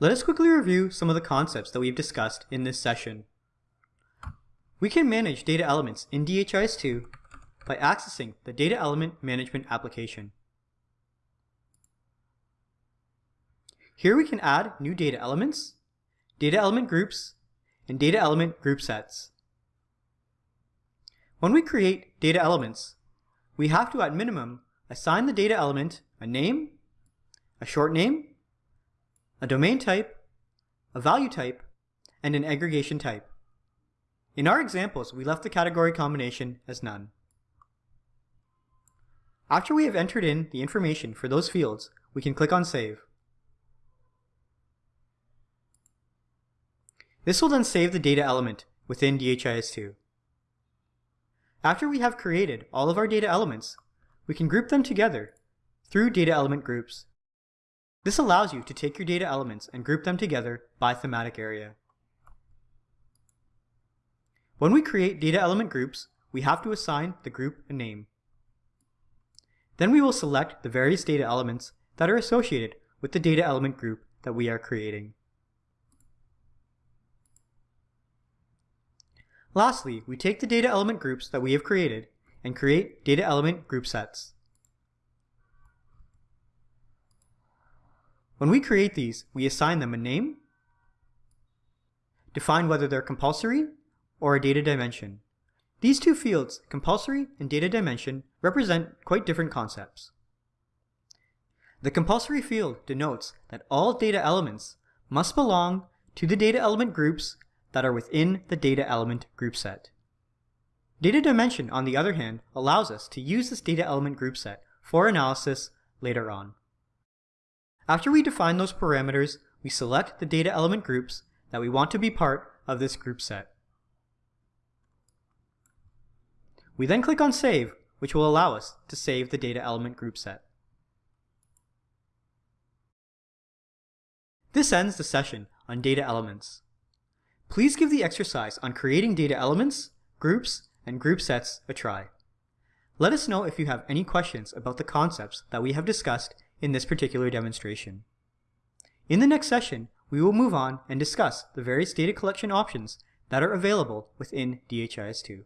Let us quickly review some of the concepts that we've discussed in this session. We can manage data elements in DHIS2 by accessing the Data Element Management application. Here we can add new data elements, data element groups, and data element group sets. When we create data elements, we have to at minimum assign the data element a name, a short name, a domain type, a value type, and an aggregation type. In our examples, we left the category combination as none. After we have entered in the information for those fields, we can click on Save. This will then save the data element within DHIS2. After we have created all of our data elements, we can group them together through data element groups. This allows you to take your data elements and group them together by thematic area. When we create data element groups, we have to assign the group a name. Then we will select the various data elements that are associated with the data element group that we are creating. Lastly, we take the data element groups that we have created and create data element group sets. When we create these, we assign them a name, define whether they're compulsory or a data dimension. These two fields, compulsory and data dimension, represent quite different concepts. The compulsory field denotes that all data elements must belong to the data element groups that are within the data element group set. Data dimension, on the other hand, allows us to use this data element group set for analysis later on. After we define those parameters, we select the data element groups that we want to be part of this group set. We then click on Save, which will allow us to save the data element group set. This ends the session on data elements. Please give the exercise on creating data elements, groups, and group sets a try. Let us know if you have any questions about the concepts that we have discussed in this particular demonstration. In the next session, we will move on and discuss the various data collection options that are available within DHIS2.